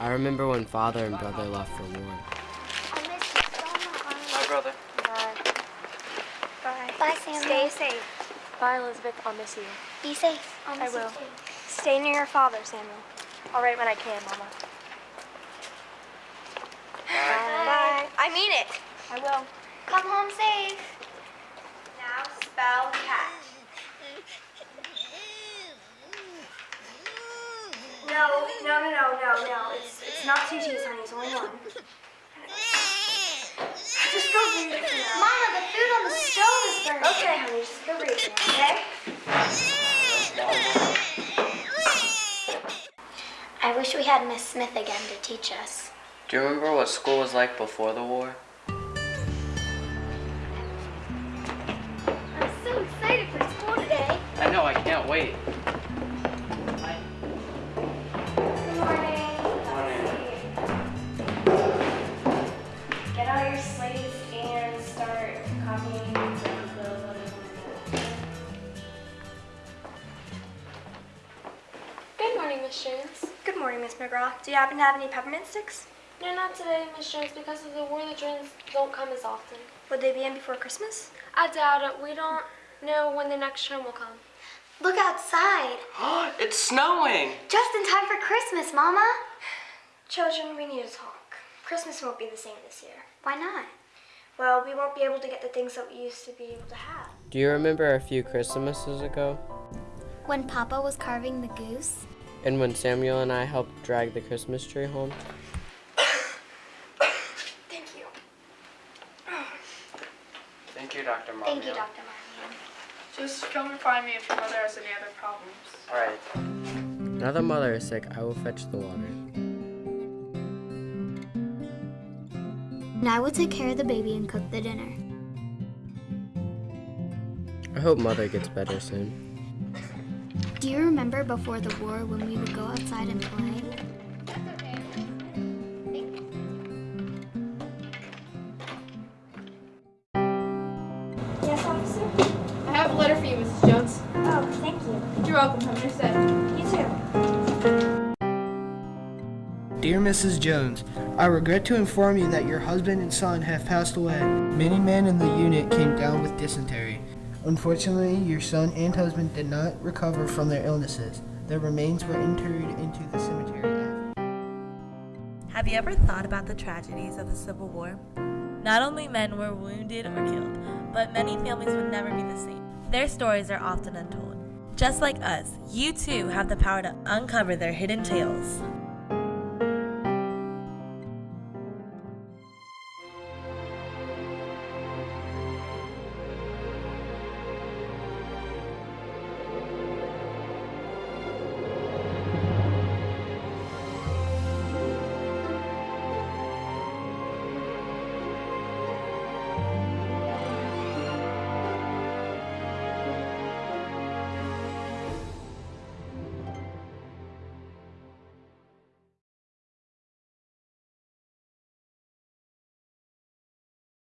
I remember when father and brother left for war. I'll miss you so much. My brother. Bye. Bye. Bye, Samuel. Stay safe. Bye, Elizabeth. I'll miss you. Be safe. I'll I miss you too. Stay near your father, Samuel. I'll write when I can, Mama. Bye. I mean it. I will. Come home safe. Now spell cat. No, no, no, no, no, no. It's it's not two T's, honey. It's only one. Just go read it for now. Mama, the food on the stove is burning. Okay, honey. Just go read it now, okay? I wish we had Miss Smith again to teach us. Do you remember what school was like before the war? I'm so excited for school today. I know, I can't wait. Morning, Miss Jones. Good morning, Miss McGraw. Do you happen to have any peppermint sticks? No, not today, Miss Jones, because of the war, the trains don't come as often. Would they be in before Christmas? I doubt it. We don't know when the next train will come. Look outside. it's snowing! Just in time for Christmas, Mama. Children, we need to talk. Christmas won't be the same this year. Why not? Well, we won't be able to get the things that we used to be able to have. Do you remember a few Christmases ago? When Papa was carving the goose? And when Samuel and I helped drag the Christmas tree home? Thank you. Thank you, Dr. Marmio. Thank you, Dr. Marmion. Just come and find me if your mother has any other problems. Alright. Now that mother is sick, I will fetch the water. And I will take care of the baby and cook the dinner. I hope mother gets better soon. Do you remember before the war when we would go outside and play? Yes, officer? I have a letter for you, Mrs. Jones. Oh, thank you. You're welcome. Have a nice day. You too. Dear Mrs. Jones, I regret to inform you that your husband and son have passed away. Many men in the unit came down with dysentery. Unfortunately, your son and husband did not recover from their illnesses. Their remains were interred into the cemetery. Have you ever thought about the tragedies of the Civil War? Not only men were wounded or killed, but many families would never be the same. Their stories are often untold. Just like us, you too have the power to uncover their hidden tales.